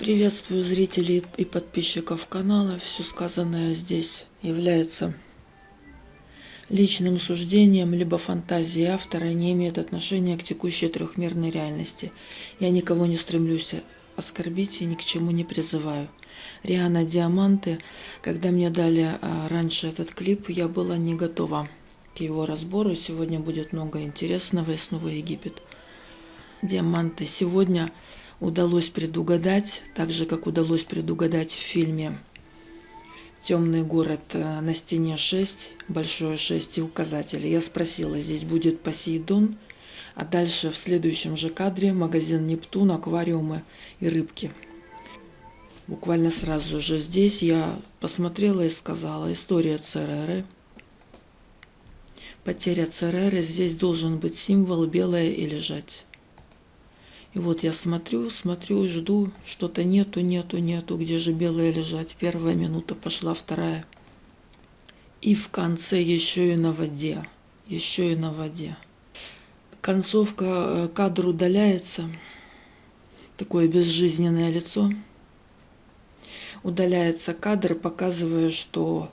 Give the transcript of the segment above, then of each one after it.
Приветствую зрителей и подписчиков канала. Все сказанное здесь является личным суждением либо фантазией автора и не имеет отношения к текущей трехмерной реальности. Я никого не стремлюсь оскорбить и ни к чему не призываю. Риана Диаманты, когда мне дали а, раньше этот клип, я была не готова к его разбору. Сегодня будет много интересного и снова Египет. Диаманты. Сегодня удалось предугадать, так же, как удалось предугадать в фильме темный город э, на стене 6, большое 6 и указатели. Я спросила, здесь будет Посейдон, а дальше в следующем же кадре магазин Нептун, аквариумы и рыбки. Буквально сразу же здесь я посмотрела и сказала, история Цереры. Потеря Цереры, здесь должен быть символ белое и лежать. И вот я смотрю, смотрю, жду, что-то нету, нету, нету, где же белые лежать. Первая минута пошла, вторая. И в конце еще и на воде, еще и на воде. Концовка, э, кадр удаляется, такое безжизненное лицо. Удаляется кадр, показывая, что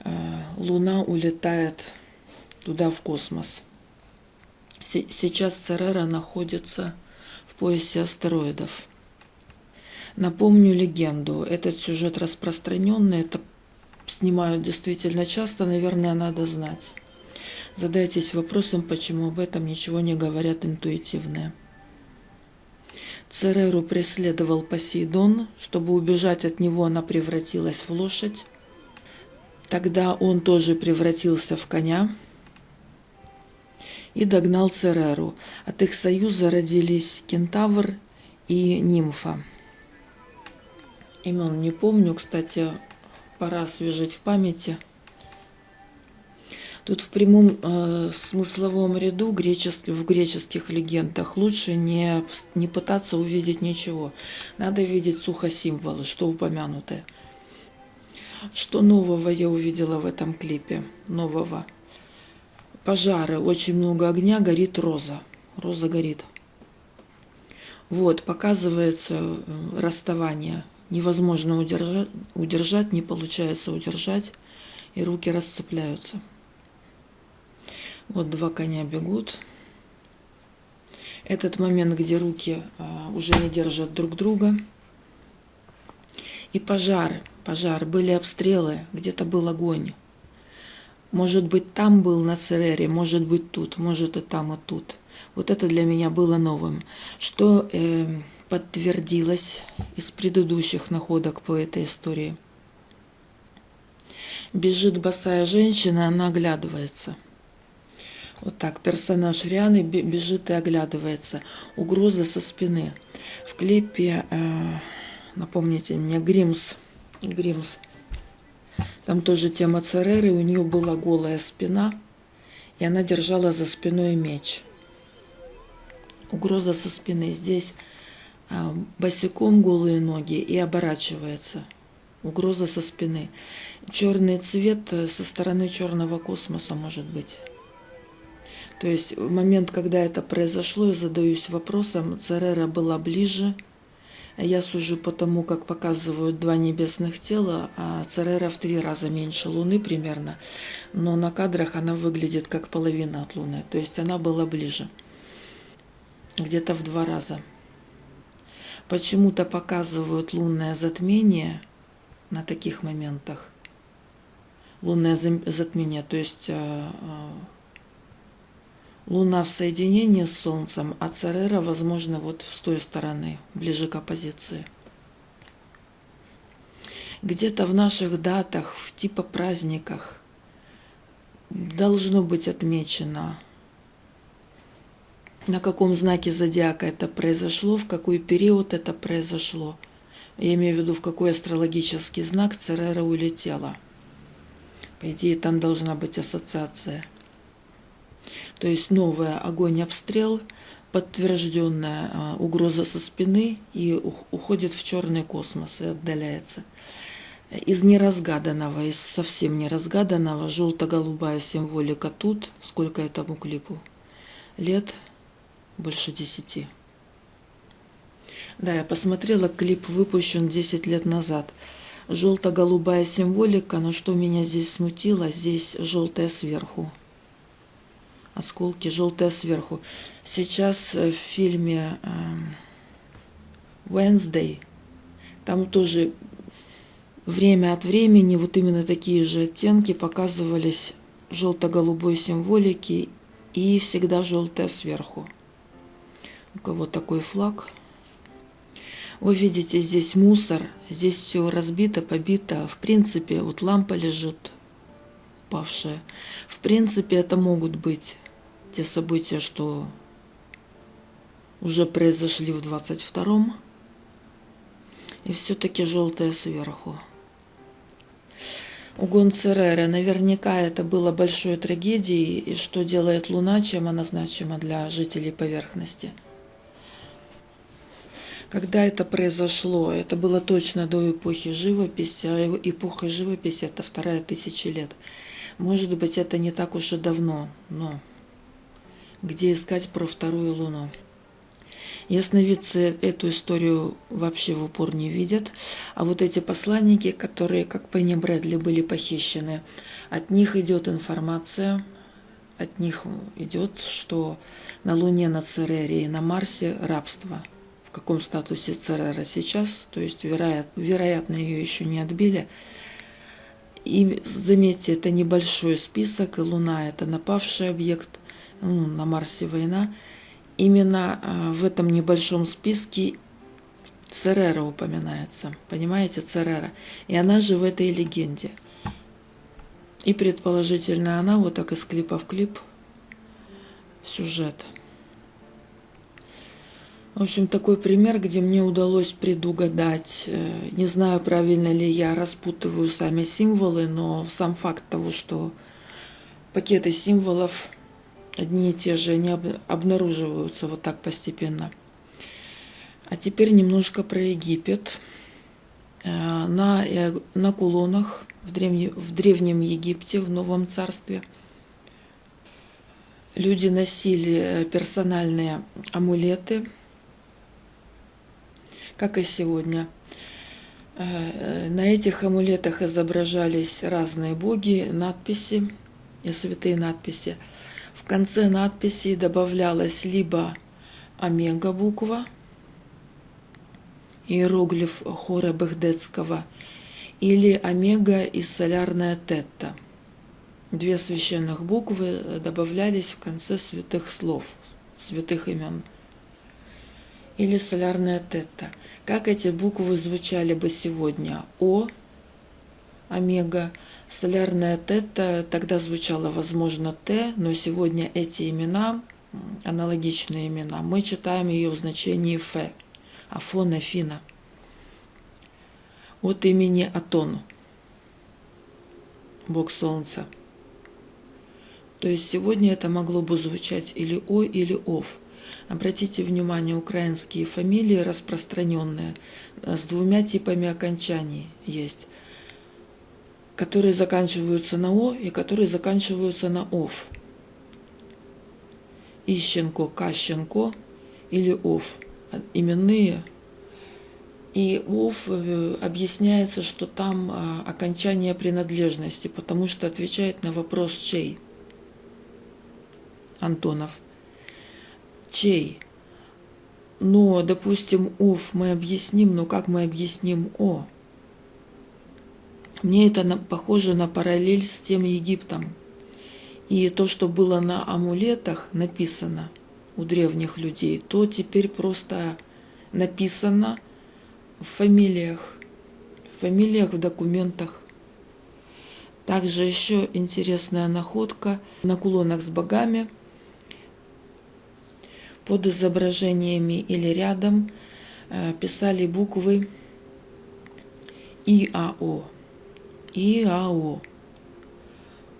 э, Луна улетает туда, в космос. Сейчас Церера находится поясе астероидов. Напомню легенду. Этот сюжет распространенный, это снимают действительно часто, наверное, надо знать. Задайтесь вопросом, почему об этом ничего не говорят интуитивные. Цереру преследовал Посейдон. Чтобы убежать от него, она превратилась в лошадь. Тогда он тоже превратился в коня и догнал Цереру. От их союза родились кентавр и нимфа. Имен не помню, кстати, пора освежить в памяти. Тут в прямом э, смысловом ряду гречес, в греческих легендах лучше не, не пытаться увидеть ничего. Надо видеть сухо символы, что упомянутое. Что нового я увидела в этом клипе? Нового пожары, очень много огня, горит роза. Роза горит. Вот, показывается э, расставание. Невозможно удержать, удержать, не получается удержать, и руки расцепляются. Вот два коня бегут. Этот момент, где руки а, уже не держат друг друга. И пожары, пожар, были обстрелы, где-то был огонь. Может быть, там был на Церере, может быть, тут, может и там, и тут. Вот это для меня было новым. Что э, подтвердилось из предыдущих находок по этой истории. Бежит босая женщина, она оглядывается. Вот так, персонаж Рианы бежит и оглядывается. Угроза со спины. В клипе, э, напомните мне, Гримс, Гримс – там тоже тема Цереры, у нее была голая спина, и она держала за спиной меч. Угроза со спины. Здесь а, босиком голые ноги и оборачивается. Угроза со спины. Черный цвет э, со стороны черного космоса может быть. То есть в момент, когда это произошло, я задаюсь вопросом, Церера была ближе, я сужу по тому, как показывают два небесных тела, а Церера в три раза меньше Луны примерно, но на кадрах она выглядит как половина от Луны, то есть она была ближе, где-то в два раза. Почему-то показывают лунное затмение на таких моментах. Лунное затмение, то есть а, а, Луна в соединении с Солнцем, а Церера, возможно, вот с той стороны, ближе к оппозиции. Где-то в наших датах, в типа праздниках должно быть отмечено, на каком знаке зодиака это произошло, в какой период это произошло. Я имею в виду, в какой астрологический знак Церера улетела. По идее, там должна быть ассоциация – то есть новая огонь-обстрел, подтвержденная а, угроза со спины и уходит в черный космос и отдаляется. Из неразгаданного, из совсем неразгаданного, желто-голубая символика тут, сколько этому клипу? Лет больше десяти. Да, я посмотрела, клип выпущен 10 лет назад. Желто-голубая символика, но что меня здесь смутило, здесь желтая сверху. Осколки желтая сверху. Сейчас в фильме эм, Wednesday, там тоже время от времени вот именно такие же оттенки показывались желто-голубой символики и всегда желтая сверху. У кого такой флаг – вы видите, здесь мусор, здесь все разбито, побито. В принципе, вот лампа лежит упавшая. В принципе, это могут быть те события, что уже произошли в 22-м. И все-таки желтое сверху. Угон Церера. Наверняка это было большой трагедией, и что делает Луна, чем она значима для жителей поверхности – когда это произошло? Это было точно до эпохи живописи, а эпоха живописи – это вторая тысяча лет. Может быть, это не так уж и давно, но где искать про вторую луну? Ясновидцы эту историю вообще в упор не видят, а вот эти посланники, которые, как Пенни Брэдли, были похищены, от них идет информация, от них идет, что на Луне, на Церере и на Марсе рабство – в каком статусе Церера сейчас, то есть, вероятно, ее еще не отбили. И заметьте, это небольшой список, и Луна – это напавший объект, ну, на Марсе война. Именно а, в этом небольшом списке Церера упоминается, понимаете, Церера. И она же в этой легенде. И предположительно она вот так из клипа в клип сюжет. В общем, такой пример, где мне удалось предугадать. Э, не знаю, правильно ли я распутываю сами символы, но сам факт того, что пакеты символов одни и те же не обнаруживаются вот так постепенно. А теперь немножко про Египет. Э, на, э, на кулонах в, древне, в Древнем Египте, в Новом Царстве, люди носили персональные амулеты – как и сегодня. Э, на этих амулетах изображались разные боги, надписи и святые надписи. В конце надписи добавлялась либо омега буква, иероглиф хора Багдетского, или омега и солярная тетта. Две священных буквы добавлялись в конце святых слов, святых имен или солярная тета. Как эти буквы звучали бы сегодня? О, омега, солярная тета тогда звучало, возможно, Т, но сегодня эти имена, аналогичные имена, мы читаем ее в значении Ф, Афона, Фина. От имени Атон, Бог Солнца. То есть сегодня это могло бы звучать или О, или Ов – Обратите внимание, украинские фамилии распространенные э, с двумя типами окончаний есть, которые заканчиваются на О и которые заканчиваются на ОВ. Ищенко, Кащенко или ОВ. Именные. И ОВ э, объясняется, что там э, окончание принадлежности, потому что отвечает на вопрос чей. Антонов чей. Но, допустим, ов мы объясним, но как мы объясним о? Мне это похоже на параллель с тем Египтом. И то, что было на амулетах написано у древних людей, то теперь просто написано в фамилиях, в фамилиях, в документах. Также еще интересная находка на кулонах с богами – под изображениями или рядом э, писали буквы ИАО. ИАО.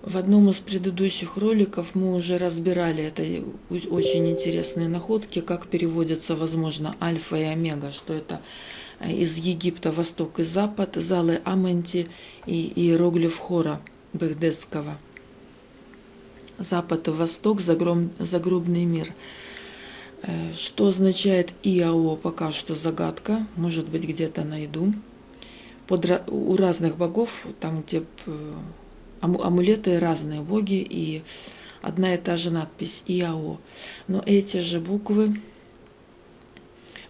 В одном из предыдущих роликов мы уже разбирали это очень интересные находки, как переводятся, возможно, альфа и омега, что это э, из Египта восток и запад, залы Аманти и иероглиф хора Багдетского. Запад и восток, загробный мир – что означает ИАО, пока что загадка. Может быть, где-то найду. Под, у разных богов, там, где э, амулеты разные боги, и одна и та же надпись ИАО. Но эти же буквы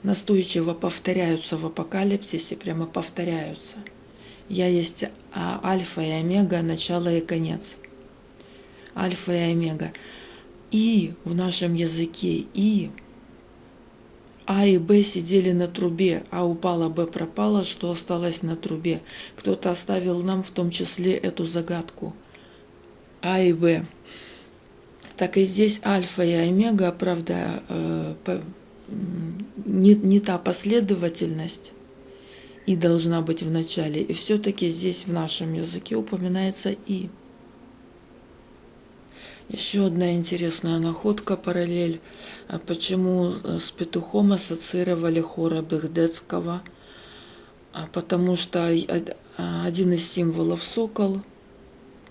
настойчиво повторяются в апокалипсисе, прямо повторяются. Я есть а, альфа и омега, начало и конец. Альфа и омега. И в нашем языке и а и Б сидели на трубе, а упала Б пропала, что осталось на трубе. Кто-то оставил нам в том числе эту загадку. А и Б. Так и здесь альфа и омега, правда, э, не, не та последовательность и должна быть в начале. И все-таки здесь в нашем языке упоминается и. Еще одна интересная находка, параллель. А почему э, с петухом ассоциировали хора Бехдецкого? А потому что один из символов сокол,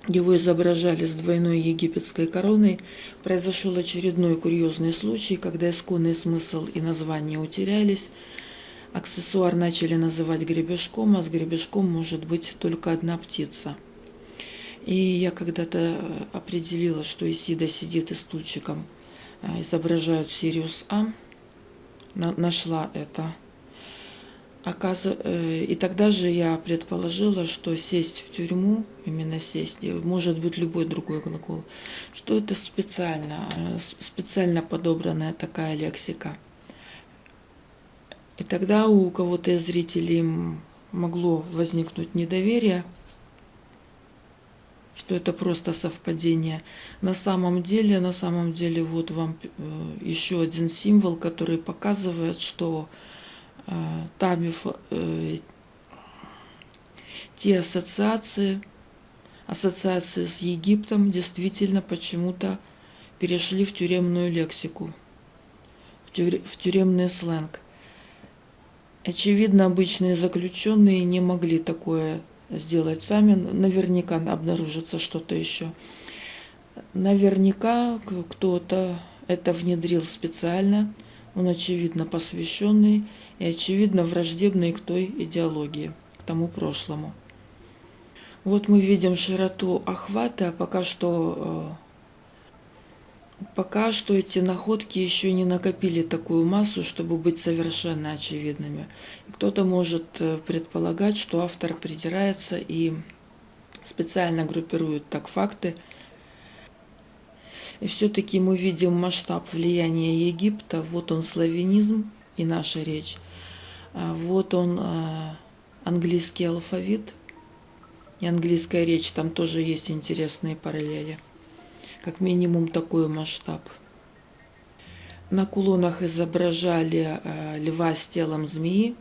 его изображали с двойной египетской короной, произошел очередной курьезный случай, когда исконный смысл и название утерялись, аксессуар начали называть гребешком, а с гребешком может быть только одна птица – и я когда-то э, определила, что Исида сидит и стульчиком э, изображают Сириус А. Нашла это. Э, и тогда же я предположила, что сесть в тюрьму, именно сесть, может быть любой другой глагол, что это специально, специально подобранная такая лексика. И тогда у кого-то из зрителей могло возникнуть недоверие – что это просто совпадение. На самом деле, на самом деле, вот вам э, еще один символ, который показывает, что э, Тамиф, э, те ассоциации, ассоциации с Египтом действительно почему-то перешли в тюремную лексику, в, тюр, в тюремный сленг. Очевидно, обычные заключенные не могли такое сделать сами. Наверняка обнаружится что-то еще. Наверняка кто-то это внедрил специально. Он, очевидно, посвященный и, очевидно, враждебный к той идеологии, к тому прошлому. Вот мы видим широту охвата, пока что э, Пока что эти находки еще не накопили такую массу, чтобы быть совершенно очевидными. Кто-то может э, предполагать, что автор придирается и специально группирует так факты. И все-таки мы видим масштаб влияния Египта. Вот он славянизм и наша речь. А вот он э, английский алфавит и английская речь. Там тоже есть интересные параллели как минимум такой масштаб. На кулонах изображали э, льва с телом змеи,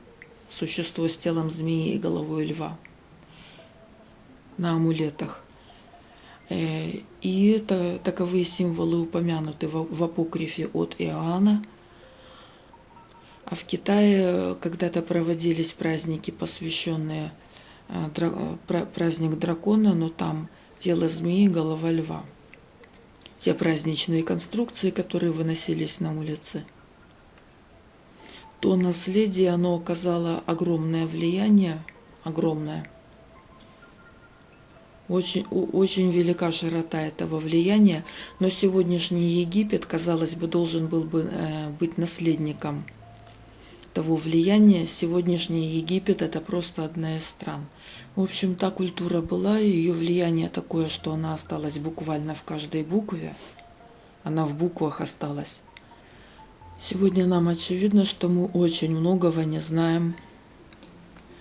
существо с телом змеи и головой льва на амулетах. Э, и таковые символы упомянуты в, апокрифе от Иоанна. А в Китае когда-то проводились праздники, посвященные э, праздник дракона, но там тело змеи, голова льва те праздничные конструкции, которые выносились на улице. То наследие, оно оказало огромное влияние, огромное. Очень, очень велика широта этого влияния, но сегодняшний Египет, казалось бы, должен был бы э, быть наследником того влияния. Сегодняшний Египет – это просто одна из стран – в общем, та культура была, и ее влияние такое, что она осталась буквально в каждой букве. Она в буквах осталась. Сегодня нам очевидно, что мы очень многого не знаем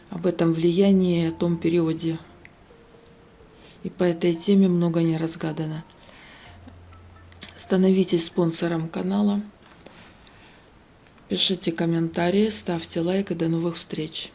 об этом влиянии, о том периоде. И по этой теме много не разгадано. Становитесь спонсором канала. Пишите комментарии, ставьте лайк и до новых встреч.